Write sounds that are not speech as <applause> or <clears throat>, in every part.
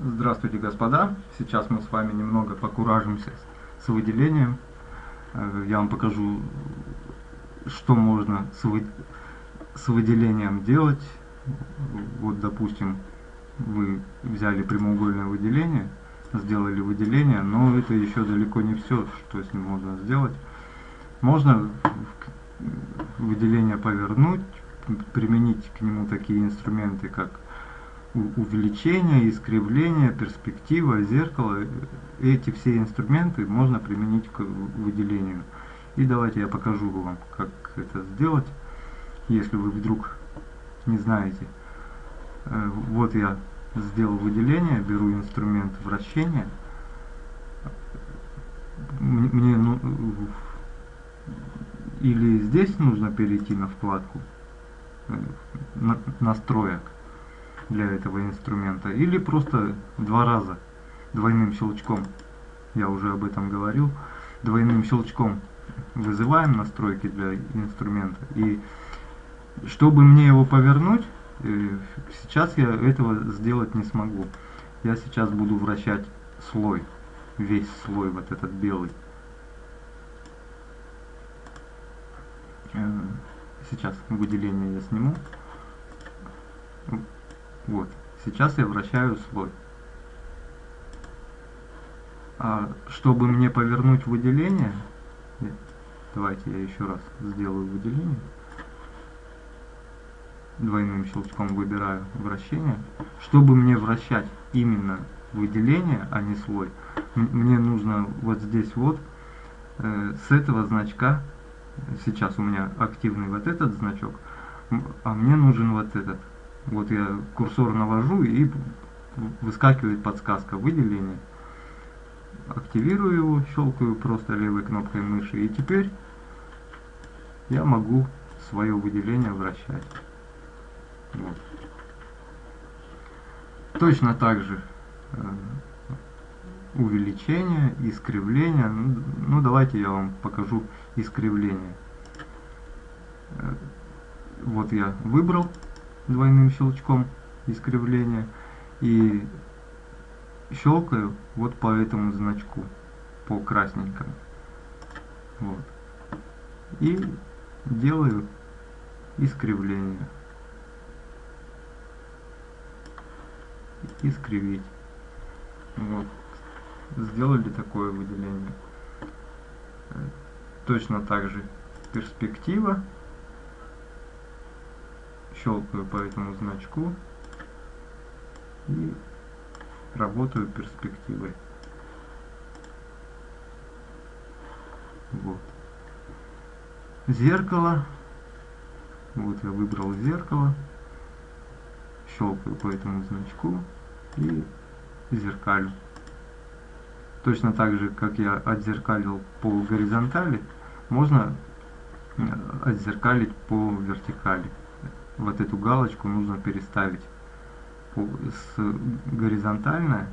Здравствуйте, господа! Сейчас мы с вами немного покуражимся с выделением. Э, я вам покажу, что можно с, вы... с выделением делать. Вот, допустим, вы взяли прямоугольное выделение, сделали выделение, но это еще далеко не все, что с ним можно сделать. Можно выделение повернуть, применить к нему такие инструменты, как увеличение, искривление, перспектива, зеркало. Эти все инструменты можно применить к выделению. И давайте я покажу вам, как это сделать, если вы вдруг не знаете. Э, вот я сделал выделение, беру инструмент вращения. Мне ну, или здесь нужно перейти на вкладку э, настроек для этого инструмента, или просто два раза двойным щелчком, я уже об этом говорил, двойным щелчком вызываем настройки для инструмента. И чтобы мне его повернуть, э, сейчас я этого сделать не смогу. Я сейчас буду вращать слой, весь слой вот этот белый. Э, сейчас выделение я сниму. Вот. Сейчас я вращаю слой. А чтобы мне повернуть выделение, давайте я еще раз сделаю выделение. Двойным щелчком выбираю вращение. Чтобы мне вращать именно выделение, а не слой, мне нужно вот здесь вот э, с этого значка сейчас у меня активный вот этот значок, а мне нужен вот этот. Вот я курсор навожу и выскакивает подсказка выделения. Активирую его, щелкаю просто левой кнопкой мыши и теперь я могу свое выделение вращать. Вот. Точно так же э, увеличение, искривление. Ну, ну, давайте я вам покажу искривление. Э, вот я выбрал двойным щелчком искривление и щелкаю вот по этому значку, по красненькому. Вот. И делаю искривление. Искривить. Вот сделали такое выделение. Точно так же перспектива. Щелкаю по этому значку и работаю перспективой. Вот. Зеркало. Вот я выбрал зеркало. Щелкаю по этому значку и зеркалю. Точно так же, как я отзеркалил по горизонтали, можно э, отзеркалить по вертикали. Вот эту галочку нужно переставить с горизонтальное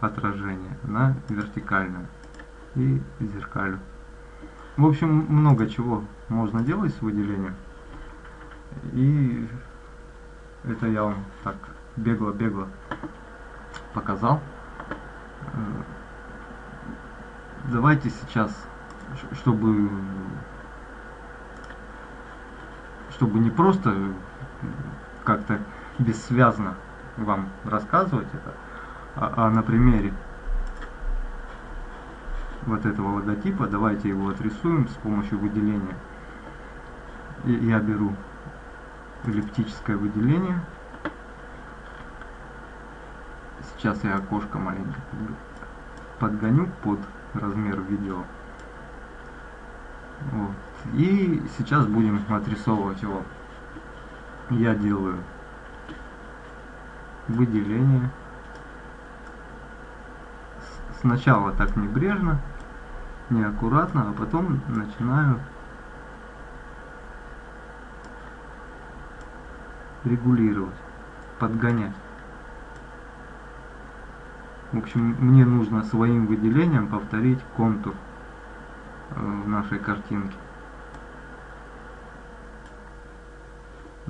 отражение на вертикальное и зеркалю. В общем, много чего можно делать с выделением. И это я вам так бегло-бегло показал давайте сейчас, чтобы чтобы не просто как-то бессвязно вам рассказывать это, а, а на примере вот этого логотипа, давайте его отрисуем с помощью выделения. И я беру эллиптическое выделение. Сейчас я окошко маленько подгоню под размер видео. Вот. И сейчас будем отрисовывать его. Я делаю выделение. Сначала так небрежно, неаккуратно, а потом начинаю регулировать, подгонять. В общем, мне нужно своим выделением повторить контур э, в нашей картинке.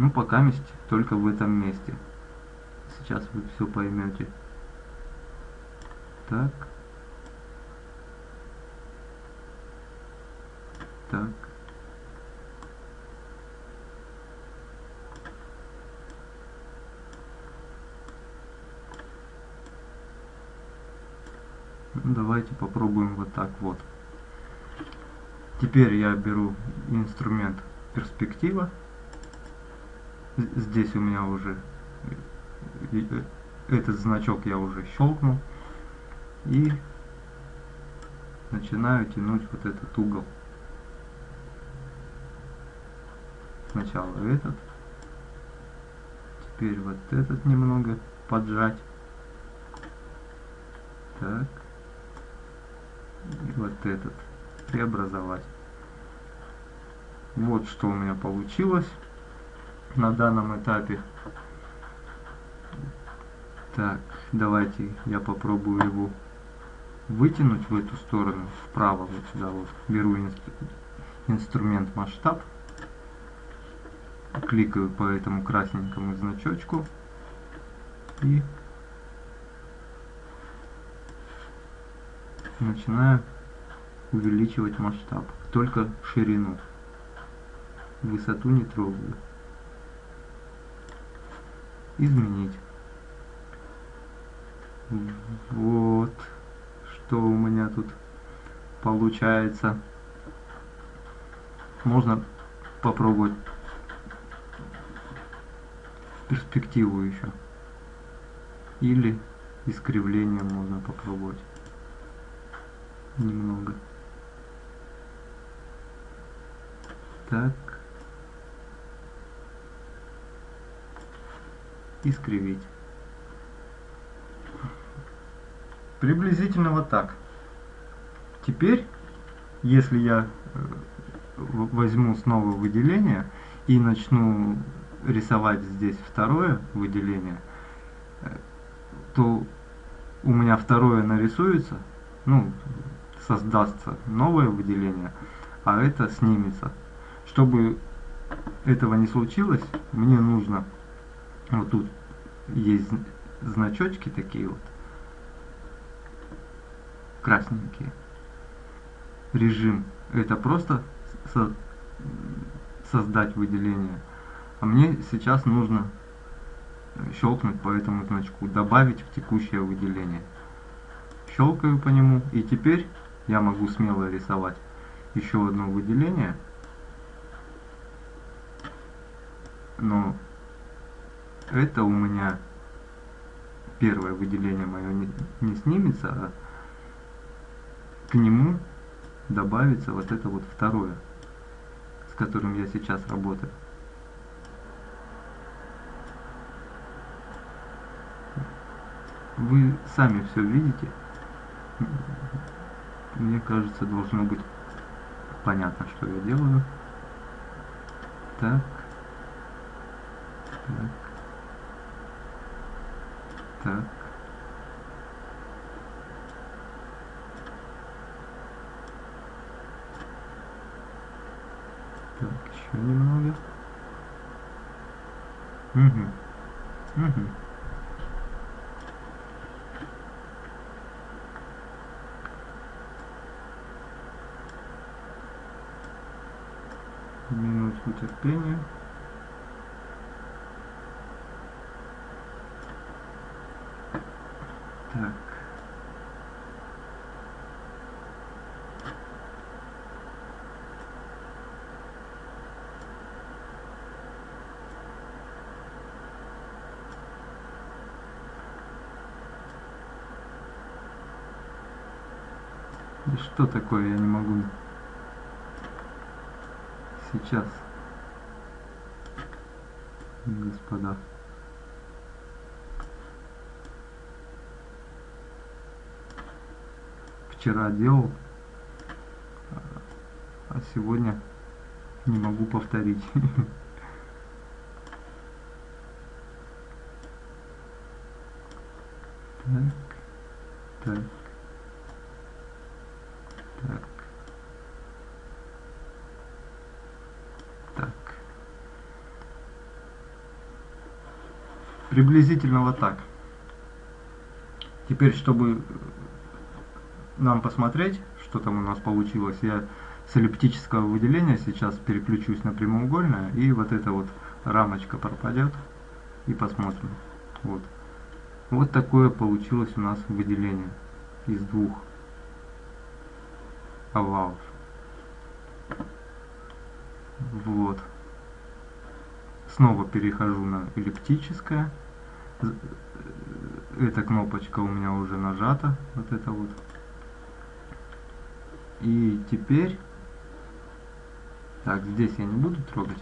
Ну, пока месть только в этом месте. Сейчас вы все поймете. Так. Так. Давайте попробуем вот так вот. Теперь я беру инструмент перспектива. Здесь у меня уже э, этот значок я уже щелкнул. И начинаю тянуть вот этот угол. Сначала этот. Теперь вот этот немного поджать. Так. И вот этот преобразовать. Вот что у меня получилось на данном этапе. Так, давайте я попробую его вытянуть в эту сторону, вправо, вот сюда вот. Беру инстру инструмент масштаб, кликаю по этому красненькому значочку и начинаю увеличивать масштаб, только ширину. Высоту не трогаю. Изменить. Вот что у меня тут получается. Можно попробовать перспективу еще. Или искривление можно попробовать немного. Так. Искривить. Приблизительно вот так. Теперь, если я э, возьму снова выделение и начну рисовать здесь второе выделение, э, то у меня второе нарисуется, ну, создастся новое выделение, а это снимется. Чтобы этого не случилось, мне нужно, вот тут есть значочки такие вот, красненькие. Режим это просто со создать выделение. А мне сейчас нужно щелкнуть по этому значку, добавить в текущее выделение. Щелкаю по нему, и теперь я могу смело рисовать еще одно выделение. Но это у меня первое выделение мое не, не снимется, а к нему добавится вот это вот второе, с которым я сейчас работаю. Вы сами все видите. Мне кажется, должно быть понятно, что я делаю. Так. Так. Так. Так, еще немного. Угу. Угу. Минутку терпения. Так. Да что такое, я не могу сейчас, господа. Вчера делал, а сегодня не могу повторить. <laughs> Так, так. Приблизительно вот так. Теперь, чтобы нам посмотреть, что там у нас получилось, я с эллиптического выделения сейчас переключусь на прямоугольное, и вот эта вот рамочка пропадет, и посмотрим. Вот. Вот такое получилось у нас выделение из двух овалов. Вот. Снова перехожу на эллиптическое. Эта кнопочка у меня уже нажата. Вот это вот. И теперь... Так, здесь я не буду трогать.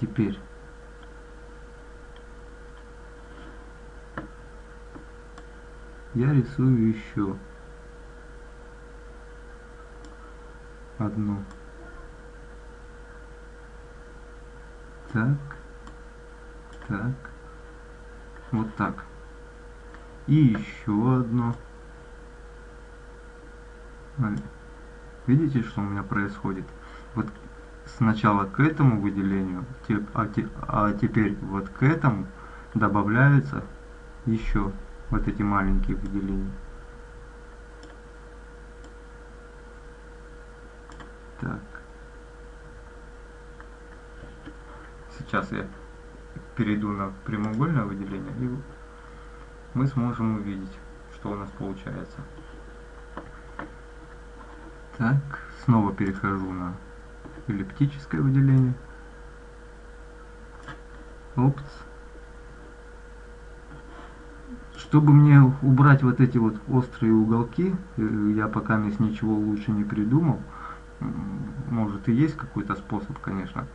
Теперь я рисую еще одну так. Так. Вот так. И еще одно. Видите что у меня происходит? Вот сначала к этому выделению а, а теперь вот к этому добавляется еще вот эти маленькие выделения. Так. Сейчас я перейду на прямоугольное выделение и мы сможем увидеть, что у нас получается. Так, снова перехожу на эллиптическое выделение. Опс. Чтобы мне убрать вот эти вот острые уголки, э, я пока здесь ничего лучше не придумал. Может и есть какой-то способ, конечно.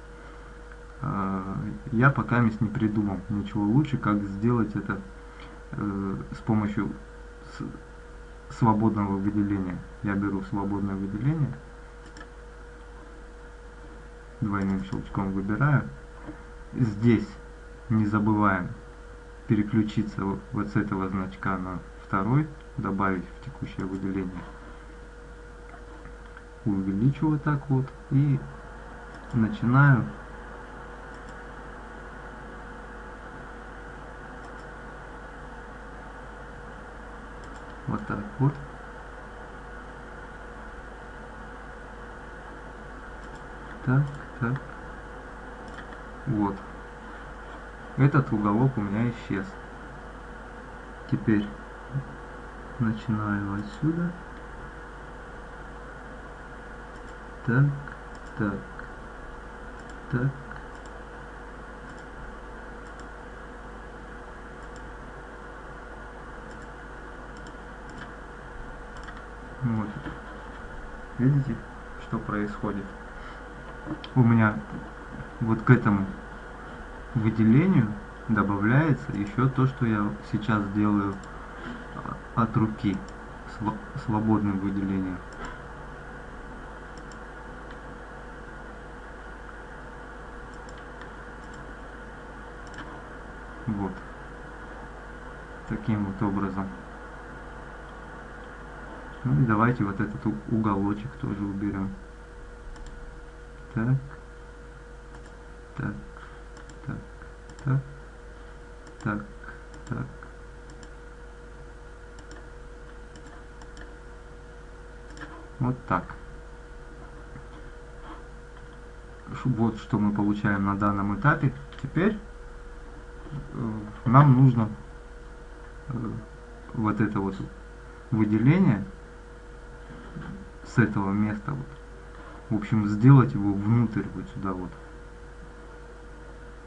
А, я пока не придумал ничего лучше, как сделать это э, с помощью свободного выделения. Я беру свободное выделение, двойным щелчком выбираю. Здесь не забываем переключиться вот с этого значка на второй, добавить в текущее выделение. Увеличу так вот и начинаю вот так вот. Так, так. Вот. Этот уголок у меня исчез. Теперь начинаю отсюда. Так, так, так. Вот. Видите, что происходит? У меня вот к этому выделению добавляется еще то, что я сейчас делаю а, от руки, свободным выделением. Вот. Таким вот образом. Ну и давайте вот этот уголочек тоже уберем. Так. Так так, так, так. Вот так. Вот что мы получаем на данном этапе. Теперь э, нам нужно э, вот это вот выделение с этого места вот, в общем сделать его внутрь вот сюда вот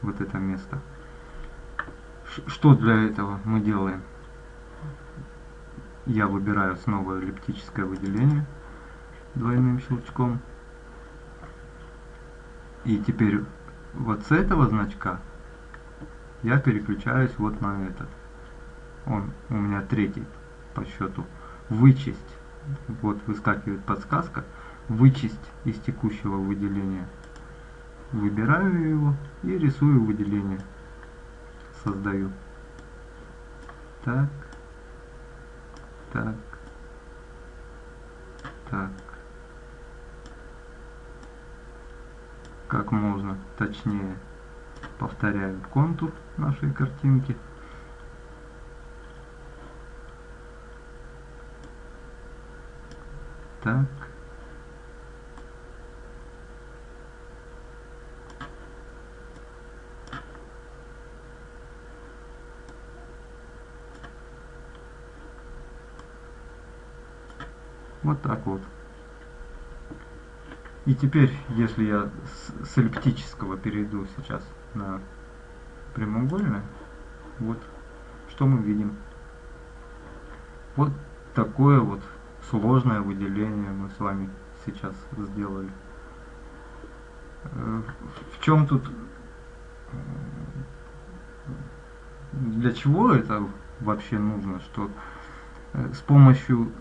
вот это место. Что для этого мы делаем? Я выбираю снова эллиптическое выделение двойным щелчком. И теперь вот с этого значка я переключаюсь вот на этот. Он у меня третий по счету. Вычесть. Вот выскакивает подсказка. Вычесть из текущего выделения. Выбираю его и рисую выделение. Создаю. Так. Так. Так. Как можно точнее повторяю контур нашей картинки Так. Вот так вот. И теперь, если я с, с эллиптического перейду сейчас на прямоугольное, вот что мы видим. Вот такое вот сложное выделение мы с вами сейчас сделали. Э, в чем тут, для чего это вообще нужно, что э, с помощью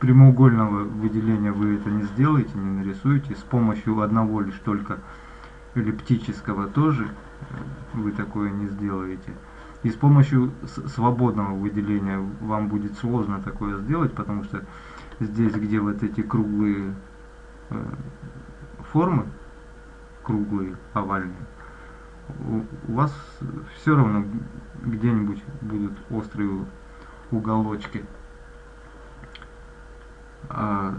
прямоугольного выделения вы это не сделаете, не нарисуете. С помощью одного лишь только эллиптического тоже э, вы такое не сделаете. И с помощью свободного выделения вам будет сложно такое сделать, потому что здесь, где вот эти круглые э, формы, круглые, овальные, у, вас все равно где-нибудь будут острые уголочки. А,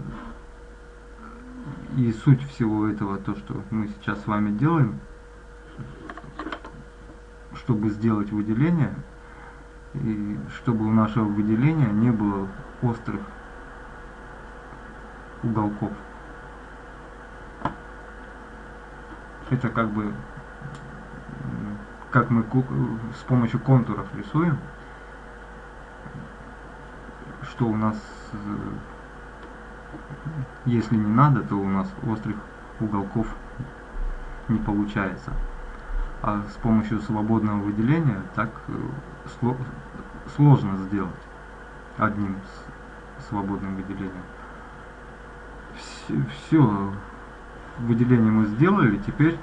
и суть всего этого, то, что мы сейчас с вами делаем, чтобы сделать выделение, и чтобы у нашего выделения не было острых уголков. Это как бы, как мы с помощью контуров рисуем, что у нас если не надо, то у нас острых уголков не получается. А с помощью свободного выделения так э, сложно сделать одним свободным выделением. Все, выделение мы сделали, теперь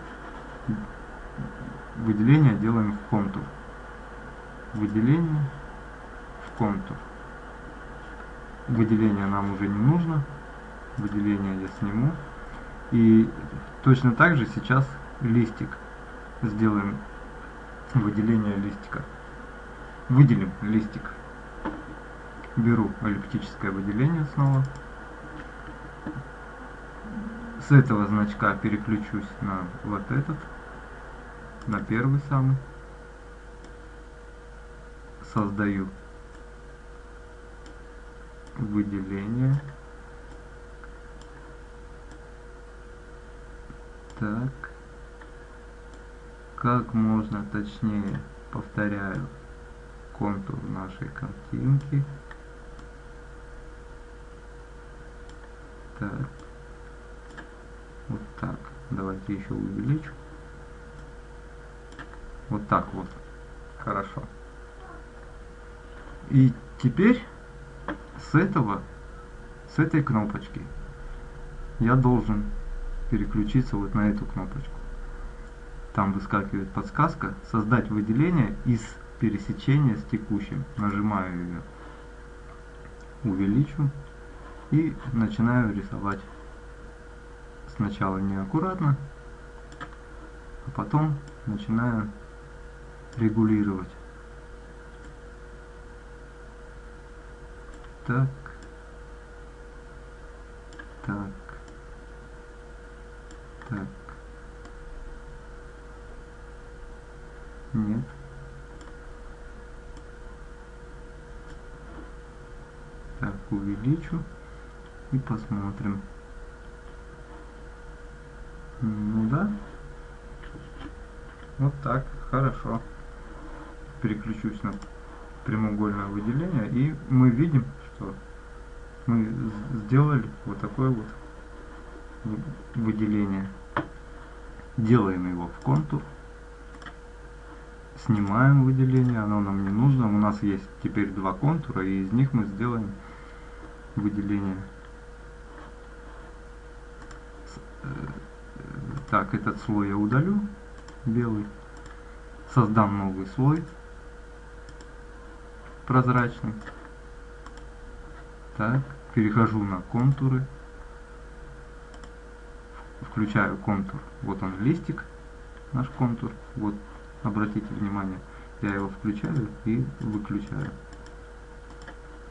выделение делаем в контур. Выделение в контур. Выделение нам уже не нужно, выделение я сниму. И точно так же сейчас листик. Сделаем выделение листика. Выделим листик. Беру эллиптическое выделение снова. С этого значка переключусь на вот этот, на первый самый. Создаю выделение. Так. Как можно точнее, повторяю, контур нашей картинки. Так. Вот так. Давайте еще увеличу. Вот так вот. Хорошо. И теперь с этого, с этой кнопочки я должен переключиться вот на эту кнопочку. Там выскакивает подсказка «Создать выделение из пересечения с текущим». Нажимаю ее, увеличу и начинаю рисовать сначала неаккуратно, а потом начинаю регулировать. Так. Так. Так. Нет. Так, увеличу и посмотрим. Ну да. Вот так, хорошо. Переключусь на прямоугольное выделение и мы видим, что мы сделали вот такое вот выделение. Делаем его в контур. Снимаем выделение, оно нам не нужно. У нас есть теперь два контура, и из них мы сделаем выделение. Э, так, этот слой я удалю, белый. Создам новый слой, прозрачный. Так, перехожу на контуры включаю контур. Вот он листик, наш контур. Вот, обратите внимание, я его включаю и выключаю.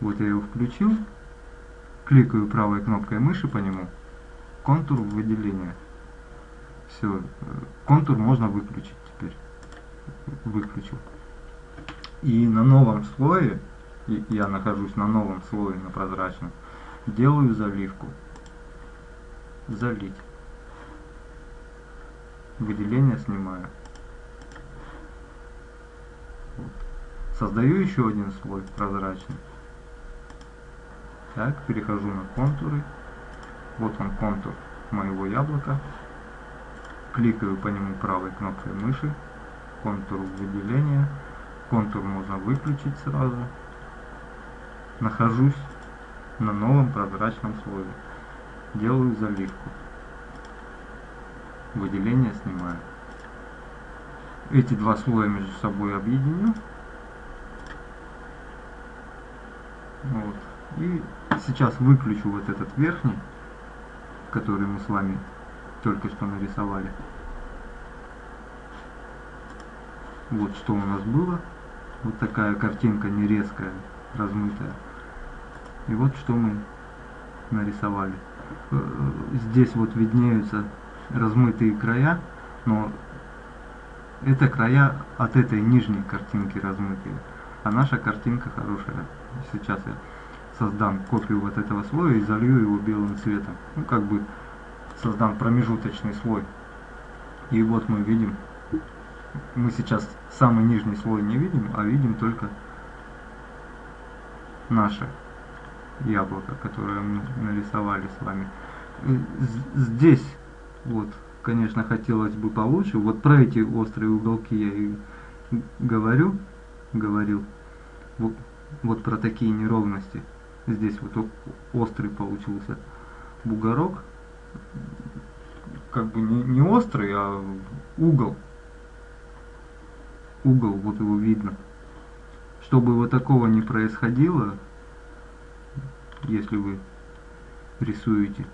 Вот я его включил, кликаю правой кнопкой мыши по нему, контур выделения. Все, контур можно выключить теперь. Выключил. И на новом слое, я нахожусь на новом слое, на прозрачном, делаю заливку. Залить. Выделение снимаю. Создаю еще один слой прозрачный. Так, перехожу на контуры. Вот он контур моего яблока. Кликаю по нему правой кнопкой мыши. Контур выделения. Контур можно выключить сразу. Нахожусь на новом прозрачном слое. Делаю заливку. Выделение снимаю. Эти два слоя между собой объединю. Вот. И сейчас выключу вот этот верхний, который мы с вами только что нарисовали. Вот что у нас было. Вот такая картинка не резкая, размытая. И вот что мы нарисовали. Э, здесь вот виднеются размытые края, но это края от этой нижней картинки размытые. А наша картинка хорошая. Сейчас я создам копию вот этого слоя и залью его белым цветом. Ну, как бы создам промежуточный слой. И вот мы видим, мы сейчас самый нижний слой не видим, а видим только наше яблоко, которое мы нарисовали с вами. Здесь, вот, конечно, хотелось бы получше. Вот про эти острые уголки я и говорю, говорил. Вот, вот про такие неровности. Здесь вот острый получился бугорок. Как бы не, не острый, а угол. Угол, вот его видно. Чтобы вот такого не происходило, если вы рисуете,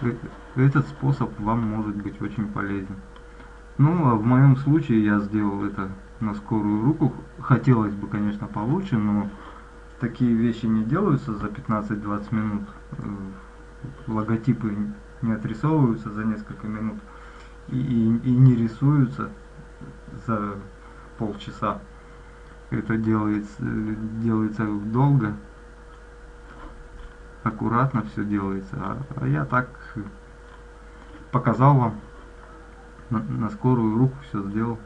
э, этот способ вам может быть очень полезен. Ну, а в моем случае я сделал это на скорую руку. Хотелось бы, конечно, получше, но такие вещи не делаются за 15-20 минут. Э, логотипы не отрисовываются за несколько минут и, и, и не рисуются за полчаса. Это делается, делается долго, аккуратно все делается. А, а я так показал вам на, на скорую руку все сделал.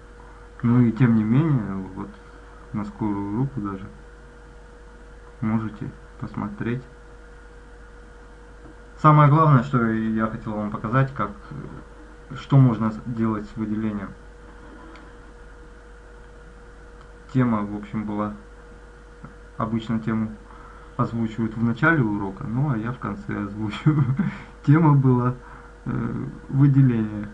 Ну и тем не менее, вот на скорую руку даже можете посмотреть. Самое главное, что я хотел вам показать, как что можно делать с выделением. Тема, в общем, была обычно тему озвучивают в начале урока, ну а я в конце озвучиваю. <laughs> Тема была э, выделение.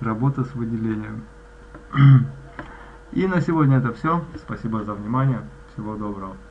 Работа с выделением. <clears throat> И на сегодня это все. Спасибо за внимание. Всего доброго.